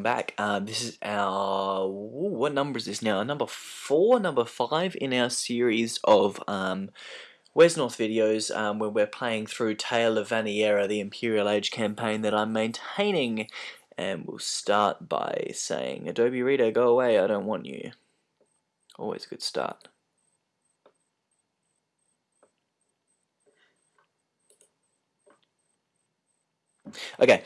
welcome back. Uh, this is our, ooh, what number is this now? Number 4, number 5 in our series of um, Wesnoth videos um, where we're playing through Tale of Vaniera, the Imperial Age campaign that I'm maintaining. And we'll start by saying, Adobe Reader, go away, I don't want you. Always a good start. Okay,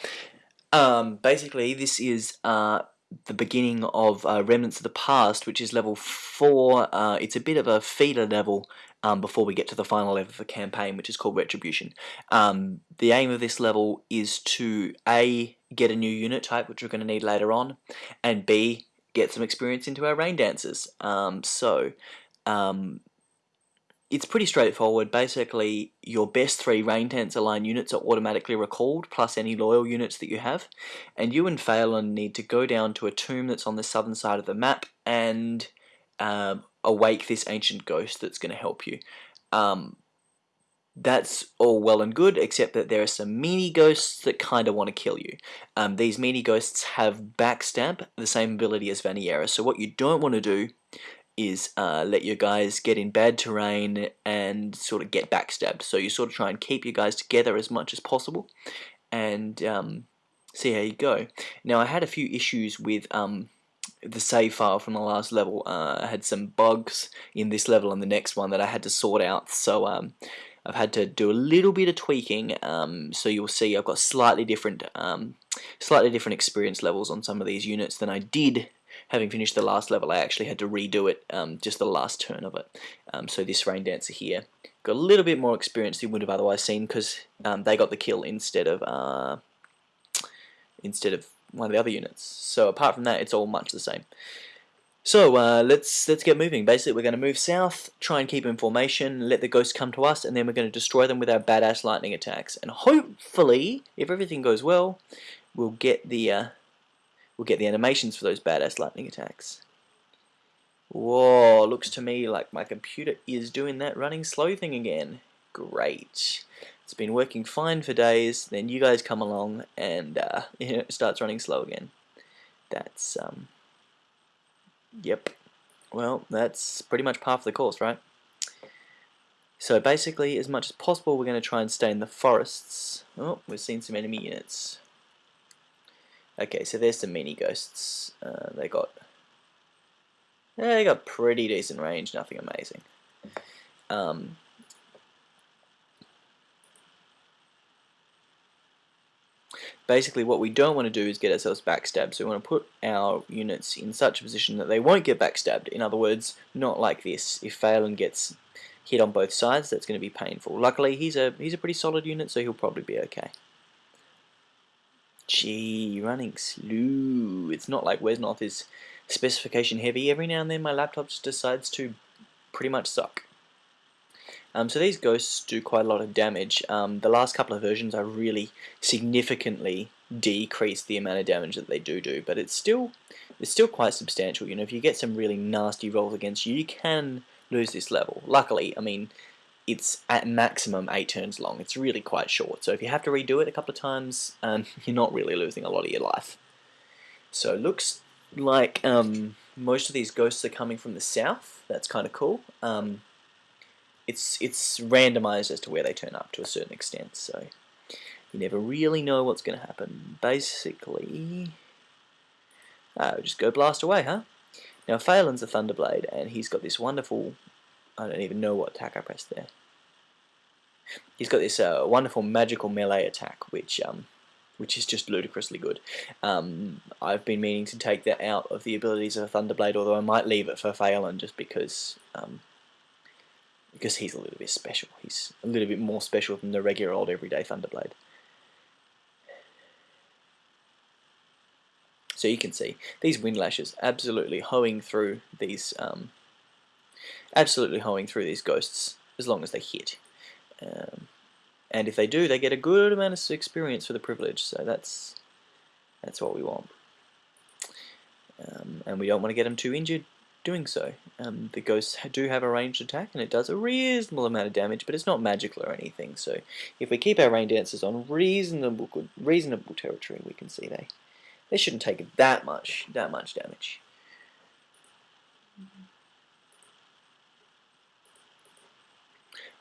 um, basically, this is uh, the beginning of uh, Remnants of the Past, which is level 4. Uh, it's a bit of a feeder level um, before we get to the final level of the campaign, which is called Retribution. Um, the aim of this level is to A, get a new unit type, which we're going to need later on, and B, get some experience into our Rain Dancers. Um, so, um, it's pretty straightforward. Basically, your best three Rain Dancer line units are automatically recalled, plus any loyal units that you have. And you and Phelan need to go down to a tomb that's on the southern side of the map and uh, awake this ancient ghost that's going to help you. Um, that's all well and good, except that there are some mini ghosts that kind of want to kill you. Um, these mini ghosts have backstab, the same ability as Vaniera, so what you don't want to do is uh, let your guys get in bad terrain and sort of get backstabbed. So you sort of try and keep your guys together as much as possible and um, see how you go. Now I had a few issues with um, the save file from the last level. Uh, I had some bugs in this level and the next one that I had to sort out. So um, I've had to do a little bit of tweaking. Um, so you'll see I've got slightly different, um, slightly different experience levels on some of these units than I did having finished the last level, I actually had to redo it, um, just the last turn of it. Um, so this Rain Dancer here got a little bit more experience than would have otherwise seen because um, they got the kill instead of uh, instead of one of the other units. So apart from that, it's all much the same. So uh, let's let's get moving. Basically, we're going to move south, try and keep in formation, let the ghosts come to us, and then we're going to destroy them with our badass lightning attacks. And hopefully, if everything goes well, we'll get the uh, we'll get the animations for those badass lightning attacks. Whoa, looks to me like my computer is doing that running slow thing again. Great. It's been working fine for days, then you guys come along and uh, it starts running slow again. That's, um, yep. Well, that's pretty much par for the course, right? So basically, as much as possible, we're going to try and stay in the forests. Oh, we've seen some enemy units. Okay, so there's some mini ghosts. Uh, they got yeah, they got pretty decent range, nothing amazing. Um, basically what we don't want to do is get ourselves backstabbed, so we want to put our units in such a position that they won't get backstabbed. In other words, not like this. If Phelan gets hit on both sides, that's going to be painful. Luckily, he's a he's a pretty solid unit, so he'll probably be okay. Gee, running slow. It's not like Wesnoth is specification heavy. Every now and then my laptop just decides to pretty much suck. Um, so these ghosts do quite a lot of damage. Um, the last couple of versions I really significantly decreased the amount of damage that they do do, but it's still it's still quite substantial. You know, if you get some really nasty rolls against you, you can lose this level. Luckily, I mean, it's at maximum 8 turns long. It's really quite short. So if you have to redo it a couple of times, um, you're not really losing a lot of your life. So it looks like um, most of these ghosts are coming from the south. That's kind of cool. Um, it's it's randomized as to where they turn up to a certain extent, so you never really know what's going to happen. Basically, uh, just go blast away, huh? Now Phelan's a Thunderblade, and he's got this wonderful I don't even know what attack I pressed there. He's got this uh, wonderful magical melee attack, which um, which is just ludicrously good. Um, I've been meaning to take that out of the abilities of a Thunderblade, although I might leave it for Phelan just because um, because he's a little bit special. He's a little bit more special than the regular old everyday Thunderblade. So you can see these wind lashes absolutely hoeing through these um, absolutely hoeing through these ghosts as long as they hit. Um, and if they do, they get a good amount of experience for the privilege, so that's that's what we want. Um, and we don't want to get them too injured doing so. Um, the ghosts do have a ranged attack, and it does a reasonable amount of damage, but it's not magical or anything, so if we keep our rain dancers on reasonable good, reasonable territory, we can see they, they shouldn't take that much, that much damage.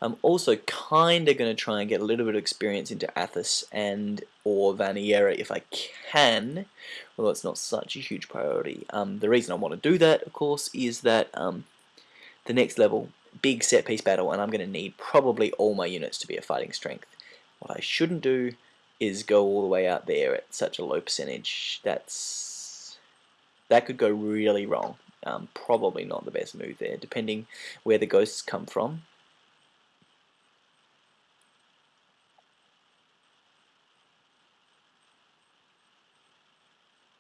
I'm also kind of going to try and get a little bit of experience into Athos and or Vaniera if I can, although it's not such a huge priority. Um, the reason I want to do that, of course, is that um, the next level, big set piece battle, and I'm going to need probably all my units to be at fighting strength. What I shouldn't do is go all the way out there at such a low percentage. That's That could go really wrong. Um, probably not the best move there, depending where the ghosts come from.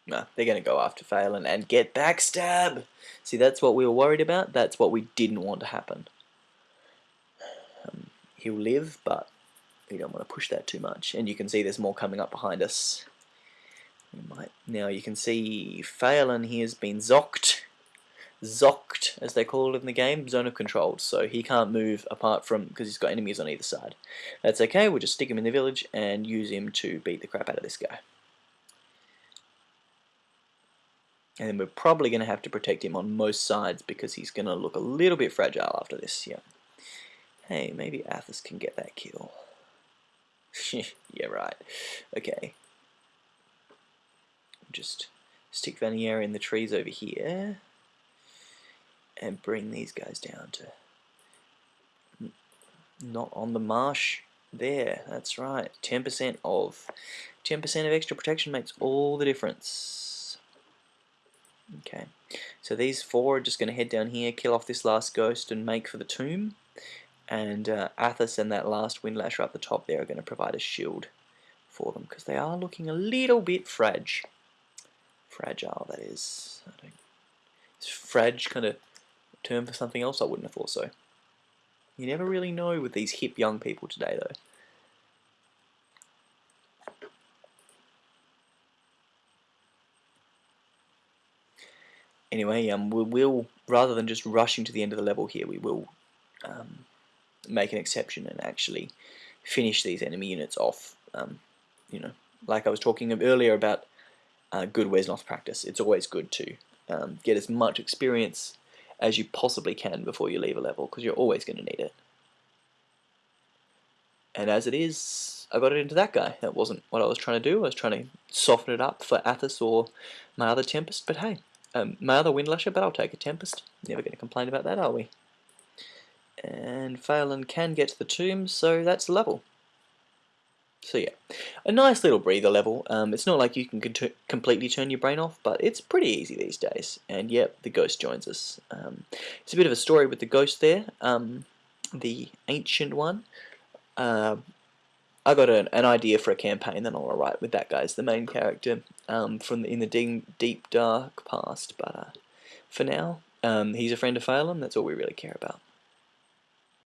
No, they're going to go after Phelan and get backstab. See, that's what we were worried about. That's what we didn't want to happen. Um, he'll live, but we don't want to push that too much. And you can see there's more coming up behind us. Might, now you can see Phelan he has been zocked. Zocked, as they call it in the game, zone of control. So he can't move apart from, because he's got enemies on either side. That's okay, we'll just stick him in the village and use him to beat the crap out of this guy. And then we're probably going to have to protect him on most sides because he's going to look a little bit fragile after this. Yeah. Hey, maybe Athos can get that kill. yeah, right. Okay. Just stick Vaniera in the trees over here and bring these guys down to not on the marsh there that's right 10% of 10% of extra protection makes all the difference Okay, so these four are just going to head down here, kill off this last ghost and make for the tomb. And uh, Athos and that last Windlasher up the top there are going to provide a shield for them because they are looking a little bit fragile. Fragile, that is. Is frag kind of term for something else? I wouldn't have thought so. You never really know with these hip young people today, though. Anyway, um, we will, rather than just rushing to the end of the level here, we will um, make an exception and actually finish these enemy units off. Um, you know, like I was talking earlier about uh, good Wesnoth practice. It's always good to um, get as much experience as you possibly can before you leave a level, because you're always going to need it. And as it is, I got it into that guy. That wasn't what I was trying to do. I was trying to soften it up for Athos or my other Tempest, but hey, um, my other Windlasher, but I'll take a Tempest. Never going to complain about that, are we? And Phelan can get to the tomb, so that's level. So yeah, a nice little breather level. Um, it's not like you can completely turn your brain off, but it's pretty easy these days. And yep, the ghost joins us. Um, it's a bit of a story with the ghost there, um, the ancient one. Uh, I got an, an idea for a campaign that I'll write with that guy as the main character um, from the, in the deep, deep dark past. But uh, for now, um, he's a friend of Phelan. That's all we really care about.